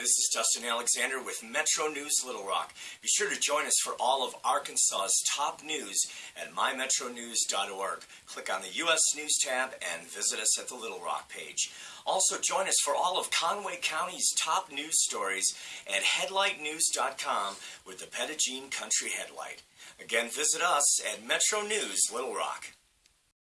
This is Dustin Alexander with Metro News Little Rock. Be sure to join us for all of Arkansas's top news at mymetronews.org. Click on the U.S. News tab and visit us at the Little Rock page. Also, join us for all of Conway County's top news stories at headlightnews.com with the Petit Jean Country Headlight. Again, visit us at Metro News Little Rock.